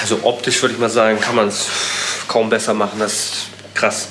Also optisch würde ich mal sagen, kann man es kaum besser machen. Das ist krass.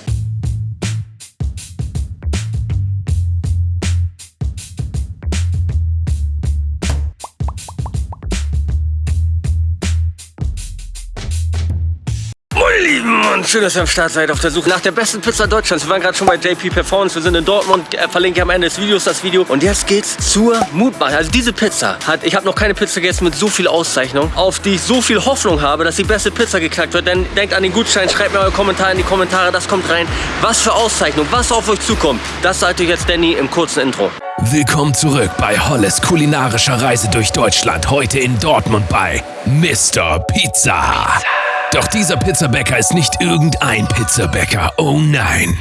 Schön, dass ihr am Start seid auf der Suche nach der besten Pizza Deutschlands. Wir waren gerade schon bei JP Performance, wir sind in Dortmund, äh, verlinke am Ende des Videos das Video. Und jetzt geht's zur Mutmache. Also diese Pizza hat, ich habe noch keine Pizza gegessen mit so viel Auszeichnung, auf die ich so viel Hoffnung habe, dass die beste Pizza geknackt wird. Denn denkt an den Gutschein, schreibt mir eure Kommentare in die Kommentare, das kommt rein. Was für Auszeichnung, was auf euch zukommt, das sagt euch jetzt Danny im kurzen Intro. Willkommen zurück bei Holles kulinarischer Reise durch Deutschland. Heute in Dortmund bei Mr. Pizza. Pizza. Doch dieser Pizzabäcker ist nicht irgendein Pizzabäcker. Oh nein.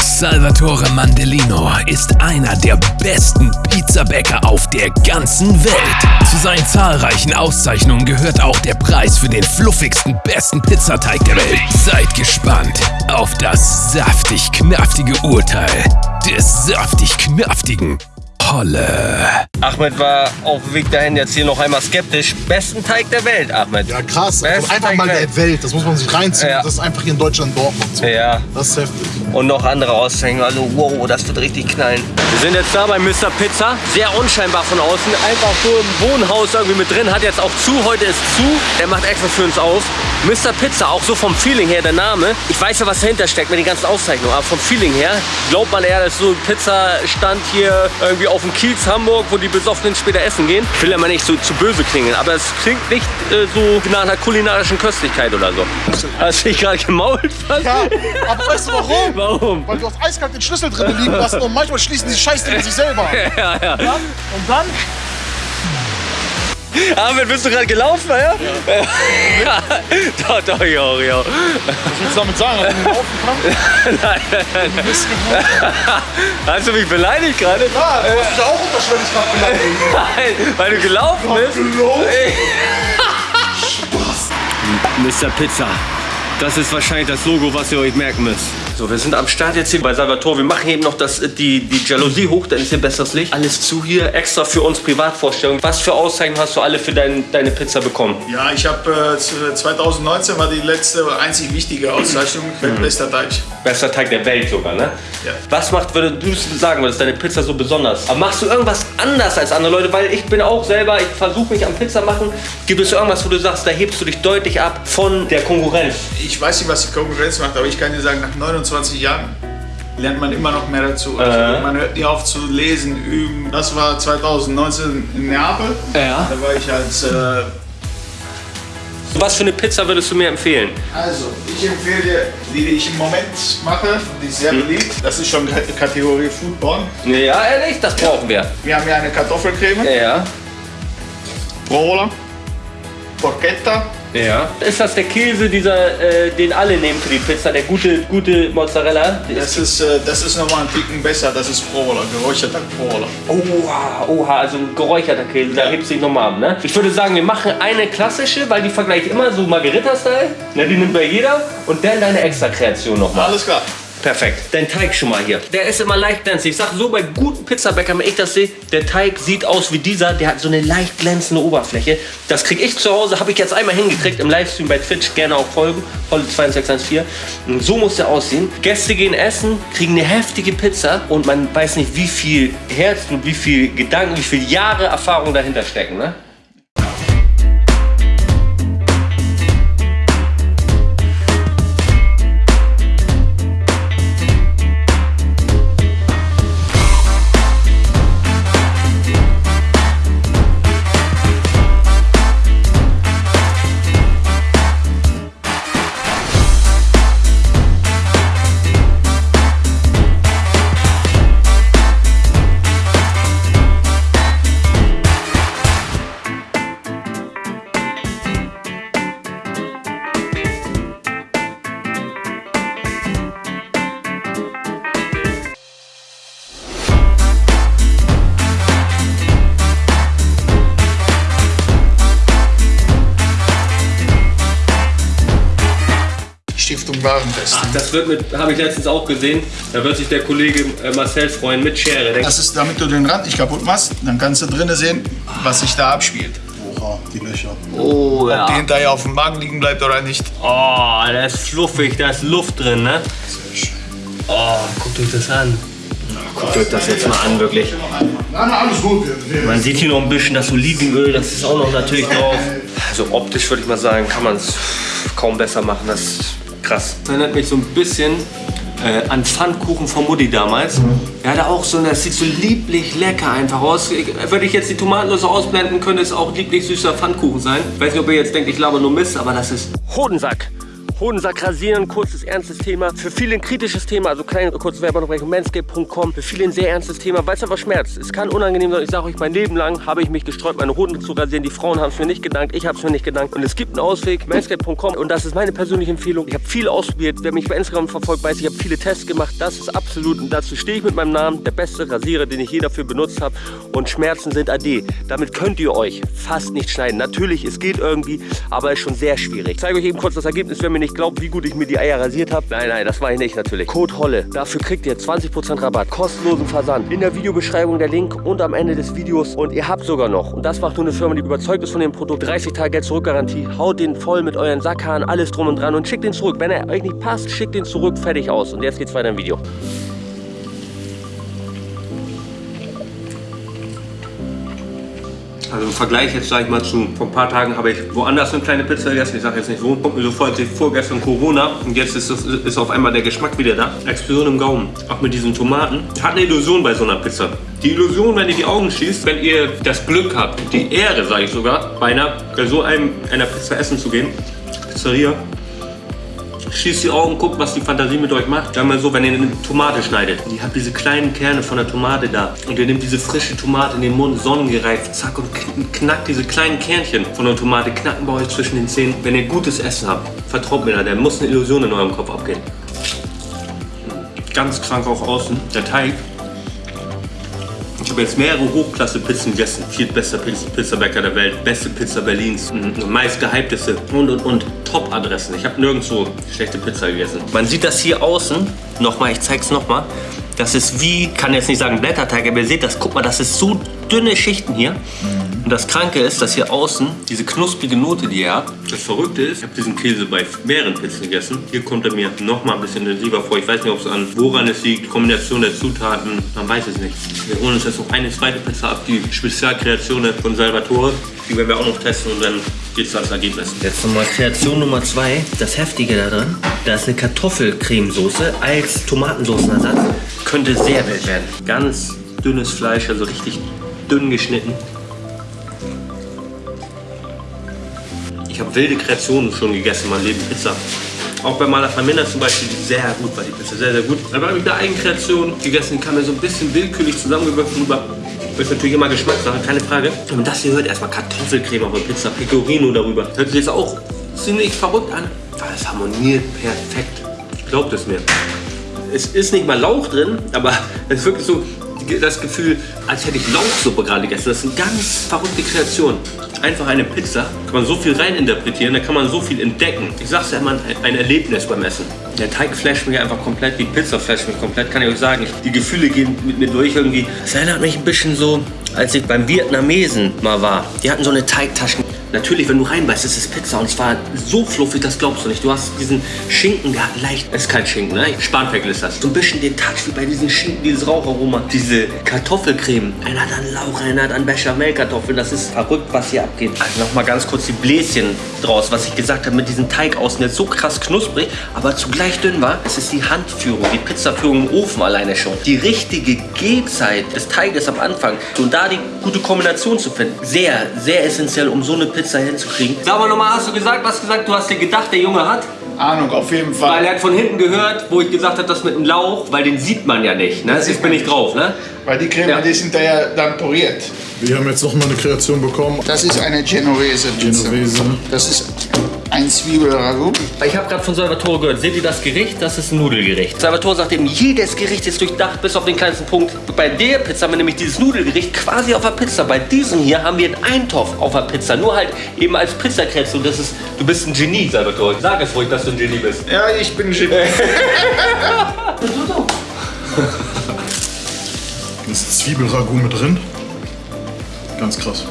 Salvatore Mandelino ist einer der besten Pizzabäcker auf der ganzen Welt. Zu seinen zahlreichen Auszeichnungen gehört auch der Preis für den fluffigsten, besten Pizzateig der Welt. Seid gespannt auf das saftig-knaftige Urteil des saftig-knaftigen Holle. Ahmed war auf dem Weg dahin jetzt hier noch einmal skeptisch. Besten Teig der Welt, Ahmed. Ja, krass. Also einfach Teig mal der Welt. Das muss man sich reinziehen. Ja. Das ist einfach hier in Deutschland Dortmund so. Ja. Das ist heftig. Und noch andere Auszeichnungen. Also, wow, das wird richtig knallen. Wir sind jetzt da bei Mr. Pizza. Sehr unscheinbar von außen. Einfach so im Wohnhaus irgendwie mit drin. Hat jetzt auch zu. Heute ist zu. Der macht extra für uns auf. Mr. Pizza, auch so vom Feeling her, der Name. Ich weiß ja, was dahinter steckt mit den ganzen Auszeichnungen. Aber vom Feeling her glaubt man eher, dass so ein Pizzastand hier irgendwie auf dem Kiez Hamburg, wo die Besoffenen später essen gehen. Ich will ja mal nicht so zu böse klingen, aber es klingt nicht äh, so nach einer kulinarischen Köstlichkeit oder so. Hast du dich gerade gemault? Ja, aber weißt du warum? Warum? Weil du auf eiskalt den Schlüssel drin liegen lassen und manchmal schließen die Scheißdinger sich selber. ja, ja. Und dann Ahmed, bist du gerade gelaufen, ja? Ja. ja. doch, doch, jo, jo. Was willst du damit sagen, dass du laufen kannst? nein, nein, nein. Du bist Hast du mich beleidigt gerade? Ja, du hast mich auch unterschwellig gerade beleidigt. Nein, weil du gelaufen bist. Gelaufen? Spaß. Mr. Pizza. Das ist wahrscheinlich das Logo, was ihr euch merken müsst. So, wir sind am Start jetzt hier bei Salvatore. Wir machen eben noch das, die, die Jalousie hoch, dann ist hier besseres Licht. Alles zu hier, extra für uns Privatvorstellung. Was für Auszeichnungen hast du alle für dein, deine Pizza bekommen? Ja, ich habe äh, 2019 war die letzte, einzig wichtige Auszeichnung, mhm. bester Teig. Bester Teig der Welt sogar, ne? Ja. Was macht, würde du sagen würdest, deine Pizza so besonders? Aber machst du irgendwas anders als andere Leute? Weil ich bin auch selber, ich versuche mich am Pizza machen. Gibt es irgendwas, wo du sagst, da hebst du dich deutlich ab von der Konkurrenz? Ich weiß nicht, was die Konkurrenz macht, aber ich kann dir sagen, nach 29 Jahren lernt man immer noch mehr dazu. Also äh. Man hört nie auf zu lesen, üben. Das war 2019 in Neapel. Ja. Da war ich als äh, was für eine Pizza würdest du mir empfehlen? Also, ich empfehle dir, die, die ich im Moment mache, die ist sehr hm. beliebt. Das ist schon Kategorie Foodborne. Ja, ehrlich, das brauchen wir. Wir haben hier eine Kartoffelcreme. Ja. Provola. Porchetta. Ja. Ist das der Käse, dieser, äh, den alle nehmen für die Pizza, der gute, gute Mozzarella? Das ist, äh, das ist nochmal ein Ticken besser, das ist Provola, geräucherter Provola. Oha, oha, also geräucherter Käse, da hebt sich nochmal ab, ne? Ich würde sagen, wir machen eine klassische, weil die vergleiche ich immer so Margarita-Style, ne, die nimmt bei jeder und dann deine Extra-Kreation nochmal. Alles klar. Perfekt. Dein Teig schon mal hier. Der ist immer leicht glänzend. Ich sag so bei guten Pizzabäckern, wenn ich das sehe, der Teig sieht aus wie dieser. Der hat so eine leicht glänzende Oberfläche. Das kriege ich zu Hause, habe ich jetzt einmal hingekriegt im Livestream bei Twitch. Gerne auch folgen. Volle 2614. Und so muss der aussehen. Gäste gehen essen, kriegen eine heftige Pizza und man weiß nicht, wie viel Herzblut, wie viel Gedanken, wie viele Jahre Erfahrung dahinter stecken. Ne? Stiftung Warentest. Ach, das wird mit, habe ich letztens auch gesehen, da wird sich der Kollege äh, Marcel freuen mit Schere. Das ist, damit du den Rand nicht kaputt machst, dann kannst du drinnen sehen, was sich da abspielt. da, die Löcher. Oh Ob die ja. hinterher auf dem Magen liegen bleibt oder nicht. Oh, da ist fluffig, da ist Luft drin, ne? Sehr schön. Oh, guckt euch das an. Guckt euch das jetzt mal an, wirklich. Nein, alles gut. Man sieht hier noch ein bisschen das Olivenöl, das ist auch noch natürlich drauf. Also optisch würde ich mal sagen, kann man es kaum besser machen. Das krass. Das erinnert mich so ein bisschen äh, an Pfannkuchen von Mutti damals. Er hatte auch so, eine- das sieht so lieblich lecker einfach aus. Würde ich jetzt die Tomatenlose ausblenden, könnte es auch lieblich süßer Pfannkuchen sein. Ich weiß nicht, ob ihr jetzt denkt, ich laber nur Mist, aber das ist Hodensack. Hodensack rasieren, kurzes, ernstes Thema. Für viele ein kritisches Thema, also kleine kurze Werbeunterbrechung, manscape.com. Für viele ein sehr ernstes Thema, weil es aber schmerzt. Es kann unangenehm sein. Ich sage euch, mein Leben lang habe ich mich gesträubt, meine Hoden zu rasieren. Die Frauen haben es mir nicht gedankt, ich habe es mir nicht gedankt. Und es gibt einen Ausweg, manscape.com. Und das ist meine persönliche Empfehlung. Ich habe viel ausprobiert. Wer mich bei Instagram verfolgt, weiß, ich habe viele Tests gemacht. Das ist absolut, und dazu stehe ich mit meinem Namen, der beste Rasierer, den ich je dafür benutzt habe. Und Schmerzen sind AD. Damit könnt ihr euch fast nicht schneiden. Natürlich, es geht irgendwie, aber ist schon sehr schwierig. Ich zeige euch eben kurz das Ergebnis, wer mir nicht glaubt, wie gut ich mir die Eier rasiert habe. Nein, nein, das war ich nicht natürlich. Code Holle. Dafür kriegt ihr 20% Rabatt. Kostenlosen Versand. In der Videobeschreibung der Link und am Ende des Videos. Und ihr habt sogar noch, und das macht nur eine Firma, die überzeugt ist von dem Produkt, 30 Tage Geld zurückgarantie. Haut den voll mit euren Sackhahn, alles drum und dran und schickt den zurück. Wenn er euch nicht passt, schickt den zurück, fertig aus. Und jetzt geht's weiter im Video. Also im Vergleich jetzt sage ich mal zu, vor ein paar Tagen habe ich woanders eine kleine Pizza gegessen, ich sage jetzt nicht wo, kommt mir so vor, als ich vorgestern Corona und jetzt ist, ist auf einmal der Geschmack wieder da. Explosion im Gaumen, auch mit diesen Tomaten. Hat eine Illusion bei so einer Pizza. Die Illusion, wenn ihr die Augen schließt, wenn ihr das Glück habt, die Ehre, sage ich sogar, bei einer, bei so einem, einer Pizza essen zu gehen, Pizzeria, Schließt die Augen, guckt, was die Fantasie mit euch macht. Sagen wir so, wenn ihr eine Tomate schneidet. Ihr habt diese kleinen Kerne von der Tomate da. Und ihr nehmt diese frische Tomate in den Mund, sonnengereift, zack, und kn- knackt diese kleinen Kernchen von der Tomate, knacken bei euch zwischen den Zähnen. Wenn ihr gutes Essen habt, vertraut mir da, der muss eine Illusion in eurem Kopf abgehen. Ganz krank auch außen. Der Teig. Ich habe jetzt mehrere Hochklasse-Pizzen gegessen. Viertbester Pizza- Pizzabäcker der Welt, beste Pizza Berlins, meist gehypteste und und und Top-Adressen. Ich habe nirgendwo schlechte Pizza gegessen. Man sieht das hier außen, nochmal, ich zeig's nochmal. Das ist wie, kann jetzt nicht sagen Blätterteig, aber ihr seht das, guck mal, das ist so dünne Schichten hier. Und das Kranke ist, dass hier außen diese knusprige Note, die ihr habt, das Verrückte ist, ich habe diesen Käse bei mehreren Pizzen gegessen. Hier kommt er mir noch mal ein bisschen intensiver vor. Ich weiß nicht, ob es an woran es liegt, Kombination der Zutaten, man weiß es nicht. Wir holen uns jetzt noch eine zweite Pizza ab, die Spezialkreation von Salvatore. Die werden wir auch noch testen und dann geht's ans Ergebnis. Jetzt nochmal Kreation Nummer zwei. Das Heftige da drin, da ist eine Kartoffelcremesoße als Tomatensoßenersatz. Könnte sehr wild werden. Ganz dünnes Fleisch, also richtig dünn geschnitten. Ich habe wilde Kreationen schon gegessen in meinem Leben. Pizza. Auch bei Malafamina zum Beispiel, sehr gut war, die Pizza sehr, sehr gut. Aber habe ich eine Eigenkreation gegessen, kam mir so ein bisschen willkürlich zusammengewürfelt rüber. Das ist natürlich immer Geschmackssache, keine Frage. Und das hier hört erstmal Kartoffelcreme auf der Pizza, Pecorino darüber. Hört sich jetzt auch ziemlich verrückt an. Es harmoniert perfekt. Glaubt es mir. Es ist nicht mal Lauch drin, aber es ist wirklich so das Gefühl, als hätte ich Lauchsuppe gerade gegessen. Das ist eine ganz verrückte Kreation. Einfach eine Pizza, kann man so viel reininterpretieren, da kann man so viel entdecken. Ich sag's ja immer, ein- Erlebnis beim Essen. Der Teig flasht mich einfach komplett, die Pizza flasht mich komplett, kann ich euch sagen. Die Gefühle gehen mit mir durch irgendwie. Es erinnert mich ein bisschen so, als ich beim Vietnamesen mal war. Die hatten so eine Teigtaschen. Natürlich, wenn du reinbeißt, ist es Pizza und zwar so fluffig, das glaubst du nicht. Du hast diesen Schinken, der hat leicht, ist kein Schinken, ne? Spanferkel ist das. So ein bisschen den Touch wie bei diesen Schinken, dieses Raucharoma. Diese Kartoffelcreme, einer hat an Lauch, einer hat an Bechamelkartoffeln. Das ist verrückt, was hier abgeht. Also nochmal ganz kurz die Bläschen draus, was ich gesagt habe mit diesem Teig außen, der so krass knusprig, aber zugleich dünn war. Es ist die Handführung, die Pizzaführung im Ofen alleine schon. Die richtige Gehzeit des Teiges am Anfang und da die gute Kombination zu finden. Sehr, sehr essentiell, um so eine Pizza hinzukriegen. Sag mal nochmal, hast du gesagt, was gesagt? Du hast dir gedacht, der Junge hat? Ahnung, auf jeden Weil Fall. er hat von hinten gehört, wo ich gesagt habe, das mit dem Lauch, weil den sieht man ja nicht. Ne? Jetzt bin ich drauf, ne? Weil die Creme, Ja. die sind da ja dann poriert. wir haben jetzt noch mal eine Kreation bekommen. Das ist eine Genovese Pizza. Genovese. Das ist ein Zwiebelragout. Ich habe gerade von Salvatore gehört, seht ihr das Gericht? Das ist ein Nudelgericht. Salvatore sagt eben, jedes Gericht ist durchdacht bis auf den kleinsten Punkt. Bei der Pizza haben wir nämlich dieses Nudelgericht quasi auf der Pizza. Bei diesem hier haben wir einen Eintopf auf der Pizza. Nur halt eben als Pizzakreation. Das ist, du bist ein Genie, Salvatore. Sag es ruhig, dass du ein Genie bist. Ja, ich bin Genie. Ist Zwiebelragout mit drin. Ganz krass.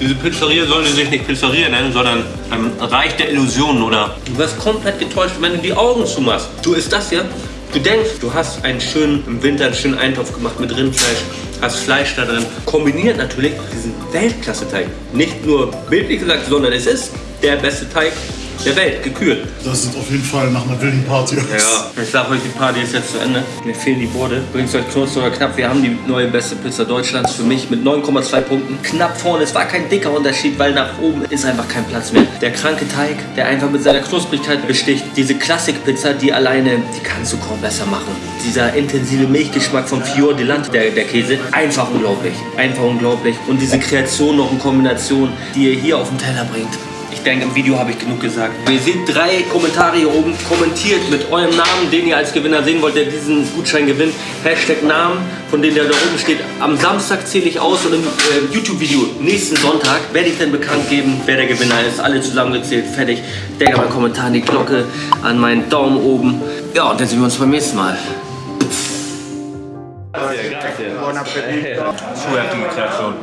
Diese Pizzeria sollen sie sich nicht Pizzeria nennen, sondern ähm, Reich der Illusionen oder du wirst komplett getäuscht, wenn du die Augen zumachst. Du isst das hier, du denkst, du hast einen schönen, im Winter einen schönen Eintopf gemacht mit Rindfleisch, hast Fleisch da drin, kombiniert natürlich diesen Weltklasse-Teig. Nicht nur bildlich gesagt, sondern es ist der beste Teig der Welt, gekürt. Das sieht auf jeden Fall nach einer wilden Party aus. Ja, ich sag euch, die Party ist jetzt zu Ende. Mir fehlen die Borde. Bringt euch kurz oder knapp. Wir haben die neue beste Pizza Deutschlands für mich mit 9,2 Punkten. Knapp vorne. Es war kein dicker Unterschied, weil nach oben ist einfach kein Platz mehr. Der kranke Teig, der einfach mit seiner Knusprigkeit besticht. Diese Klassikpizza, die alleine, die kannst du kaum besser machen. Dieser intensive Milchgeschmack von Fior di Latte, der, der Käse, einfach unglaublich. Einfach unglaublich. Und diese Kreation noch in Kombination, die ihr hier auf den Teller bringt. Ich denke, im Video habe ich genug gesagt. Ihr seht drei Kommentare hier oben. Kommentiert mit eurem Namen, den ihr als Gewinner sehen wollt, der diesen Gutschein gewinnt. Hashtag Namen, von dem der da oben steht. Am Samstag zähle ich aus und im äh, YouTube-Video nächsten Sonntag werde ich dann bekannt geben, wer der Gewinner ist. Alle zusammengezählt, fertig. Denkt an meinen Kommentar, an die Glocke, an meinen Daumen oben. Ja, und dann sehen wir uns beim nächsten Mal. Buon appetito. Zu heftige Kreation.